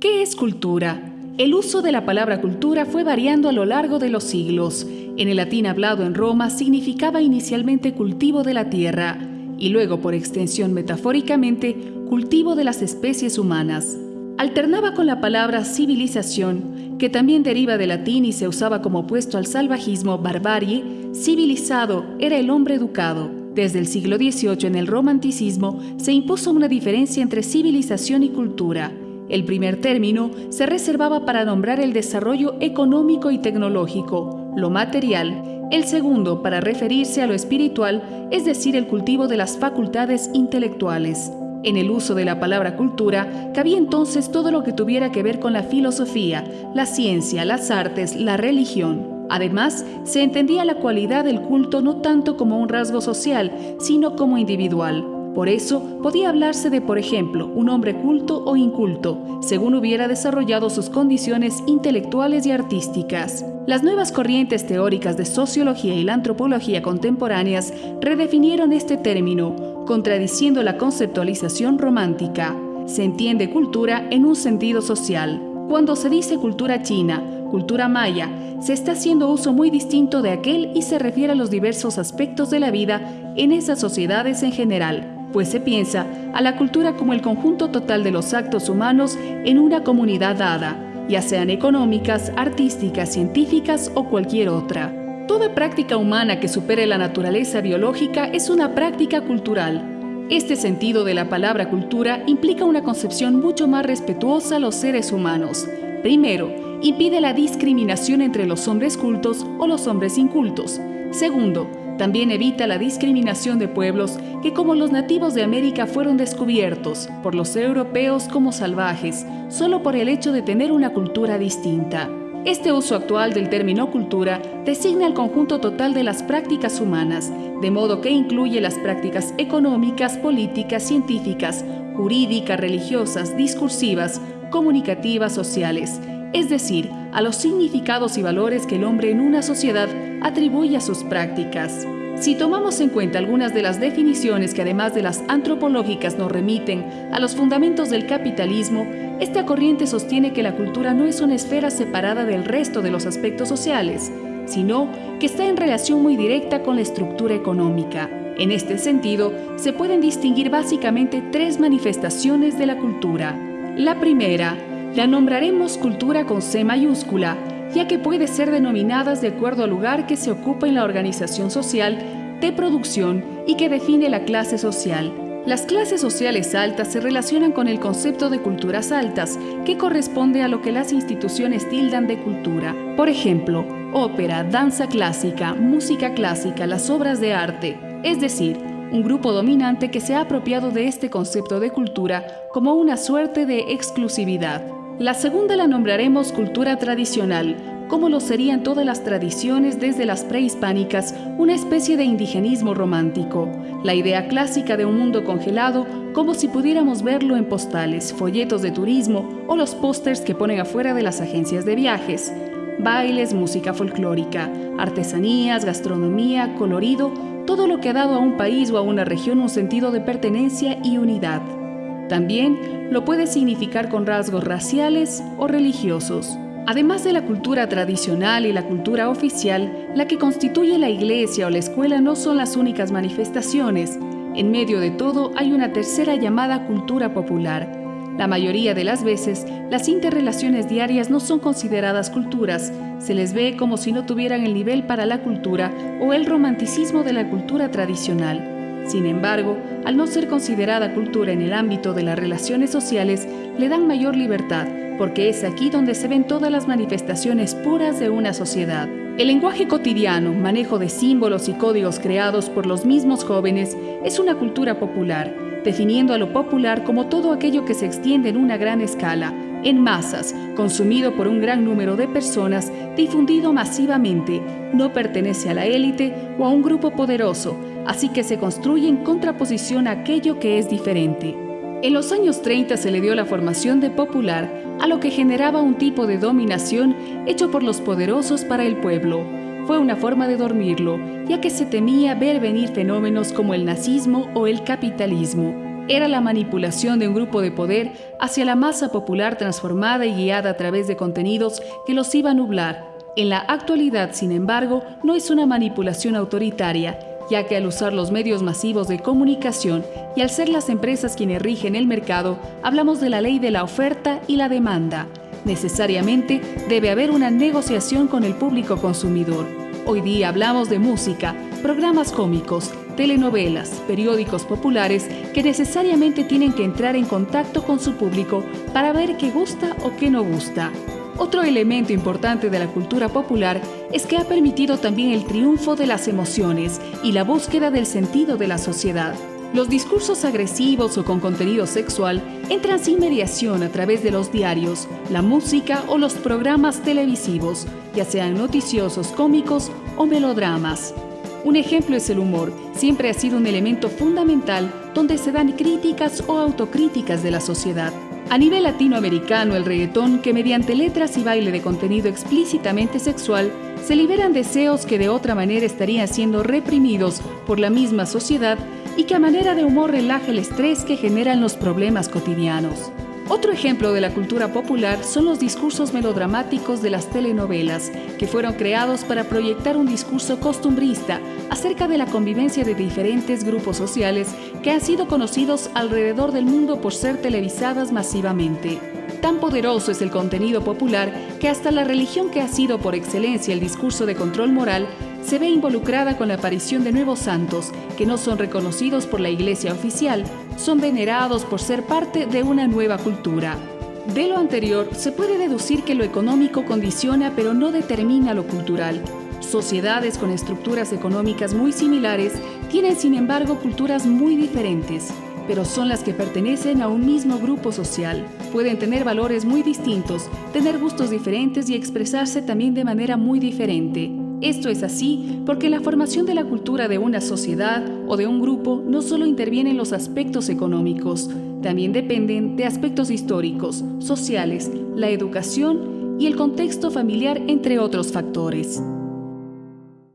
¿Qué es cultura? El uso de la palabra cultura fue variando a lo largo de los siglos. En el latín hablado en Roma significaba inicialmente cultivo de la tierra y luego por extensión metafóricamente cultivo de las especies humanas. Alternaba con la palabra civilización, que también deriva del latín y se usaba como opuesto al salvajismo barbarie, civilizado era el hombre educado. Desde el siglo XVIII en el romanticismo se impuso una diferencia entre civilización y cultura. El primer término se reservaba para nombrar el desarrollo económico y tecnológico, lo material, el segundo para referirse a lo espiritual, es decir, el cultivo de las facultades intelectuales. En el uso de la palabra cultura cabía entonces todo lo que tuviera que ver con la filosofía, la ciencia, las artes, la religión. Además, se entendía la cualidad del culto no tanto como un rasgo social, sino como individual. Por eso, podía hablarse de, por ejemplo, un hombre culto o inculto, según hubiera desarrollado sus condiciones intelectuales y artísticas. Las nuevas corrientes teóricas de sociología y la antropología contemporáneas redefinieron este término, contradiciendo la conceptualización romántica. Se entiende cultura en un sentido social. Cuando se dice cultura china, cultura maya, se está haciendo uso muy distinto de aquel y se refiere a los diversos aspectos de la vida en esas sociedades en general pues se piensa a la cultura como el conjunto total de los actos humanos en una comunidad dada, ya sean económicas, artísticas, científicas o cualquier otra. Toda práctica humana que supere la naturaleza biológica es una práctica cultural. Este sentido de la palabra cultura implica una concepción mucho más respetuosa a los seres humanos. Primero, impide la discriminación entre los hombres cultos o los hombres incultos. Segundo, también evita la discriminación de pueblos que como los nativos de América fueron descubiertos por los europeos como salvajes, solo por el hecho de tener una cultura distinta. Este uso actual del término cultura designa el conjunto total de las prácticas humanas, de modo que incluye las prácticas económicas, políticas, científicas, jurídicas, religiosas, discursivas, comunicativas, sociales, es decir, a los significados y valores que el hombre en una sociedad atribuye a sus prácticas. Si tomamos en cuenta algunas de las definiciones que además de las antropológicas nos remiten a los fundamentos del capitalismo, esta corriente sostiene que la cultura no es una esfera separada del resto de los aspectos sociales, sino que está en relación muy directa con la estructura económica. En este sentido, se pueden distinguir básicamente tres manifestaciones de la cultura. La primera, la nombraremos cultura con C mayúscula, ya que puede ser denominadas de acuerdo al lugar que se ocupa en la organización social de producción y que define la clase social. Las clases sociales altas se relacionan con el concepto de culturas altas, que corresponde a lo que las instituciones tildan de cultura. Por ejemplo, ópera, danza clásica, música clásica, las obras de arte, es decir, un grupo dominante que se ha apropiado de este concepto de cultura como una suerte de exclusividad. La segunda la nombraremos cultura tradicional, como lo serían todas las tradiciones desde las prehispánicas, una especie de indigenismo romántico, la idea clásica de un mundo congelado como si pudiéramos verlo en postales, folletos de turismo o los pósters que ponen afuera de las agencias de viajes, bailes, música folclórica, artesanías, gastronomía, colorido, todo lo que ha dado a un país o a una región un sentido de pertenencia y unidad. También lo puede significar con rasgos raciales o religiosos. Además de la cultura tradicional y la cultura oficial, la que constituye la iglesia o la escuela no son las únicas manifestaciones. En medio de todo hay una tercera llamada cultura popular. La mayoría de las veces, las interrelaciones diarias no son consideradas culturas, se les ve como si no tuvieran el nivel para la cultura o el romanticismo de la cultura tradicional. Sin embargo, al no ser considerada cultura en el ámbito de las relaciones sociales, le dan mayor libertad, porque es aquí donde se ven todas las manifestaciones puras de una sociedad. El lenguaje cotidiano, manejo de símbolos y códigos creados por los mismos jóvenes, es una cultura popular, definiendo a lo popular como todo aquello que se extiende en una gran escala, en masas, consumido por un gran número de personas, difundido masivamente, no pertenece a la élite o a un grupo poderoso, así que se construye en contraposición a aquello que es diferente. En los años 30 se le dio la formación de popular a lo que generaba un tipo de dominación hecho por los poderosos para el pueblo. Fue una forma de dormirlo, ya que se temía ver venir fenómenos como el nazismo o el capitalismo. Era la manipulación de un grupo de poder hacia la masa popular transformada y guiada a través de contenidos que los iba a nublar. En la actualidad, sin embargo, no es una manipulación autoritaria, ya que al usar los medios masivos de comunicación y al ser las empresas quienes rigen el mercado, hablamos de la ley de la oferta y la demanda. Necesariamente debe haber una negociación con el público consumidor. Hoy día hablamos de música, programas cómicos, telenovelas, periódicos populares que necesariamente tienen que entrar en contacto con su público para ver qué gusta o qué no gusta. Otro elemento importante de la cultura popular es que ha permitido también el triunfo de las emociones y la búsqueda del sentido de la sociedad. Los discursos agresivos o con contenido sexual entran sin mediación a través de los diarios, la música o los programas televisivos, ya sean noticiosos, cómicos o melodramas. Un ejemplo es el humor, siempre ha sido un elemento fundamental donde se dan críticas o autocríticas de la sociedad. A nivel latinoamericano, el reggaetón, que mediante letras y baile de contenido explícitamente sexual, se liberan deseos que de otra manera estarían siendo reprimidos por la misma sociedad, y que a manera de humor relaja el estrés que generan los problemas cotidianos. Otro ejemplo de la cultura popular son los discursos melodramáticos de las telenovelas, que fueron creados para proyectar un discurso costumbrista acerca de la convivencia de diferentes grupos sociales que han sido conocidos alrededor del mundo por ser televisadas masivamente. Tan poderoso es el contenido popular que hasta la religión que ha sido por excelencia el discurso de control moral se ve involucrada con la aparición de nuevos santos que no son reconocidos por la Iglesia oficial, son venerados por ser parte de una nueva cultura. De lo anterior, se puede deducir que lo económico condiciona pero no determina lo cultural. Sociedades con estructuras económicas muy similares tienen sin embargo culturas muy diferentes, pero son las que pertenecen a un mismo grupo social. Pueden tener valores muy distintos, tener gustos diferentes y expresarse también de manera muy diferente. Esto es así porque la formación de la cultura de una sociedad o de un grupo no solo interviene en los aspectos económicos, también dependen de aspectos históricos, sociales, la educación y el contexto familiar, entre otros factores.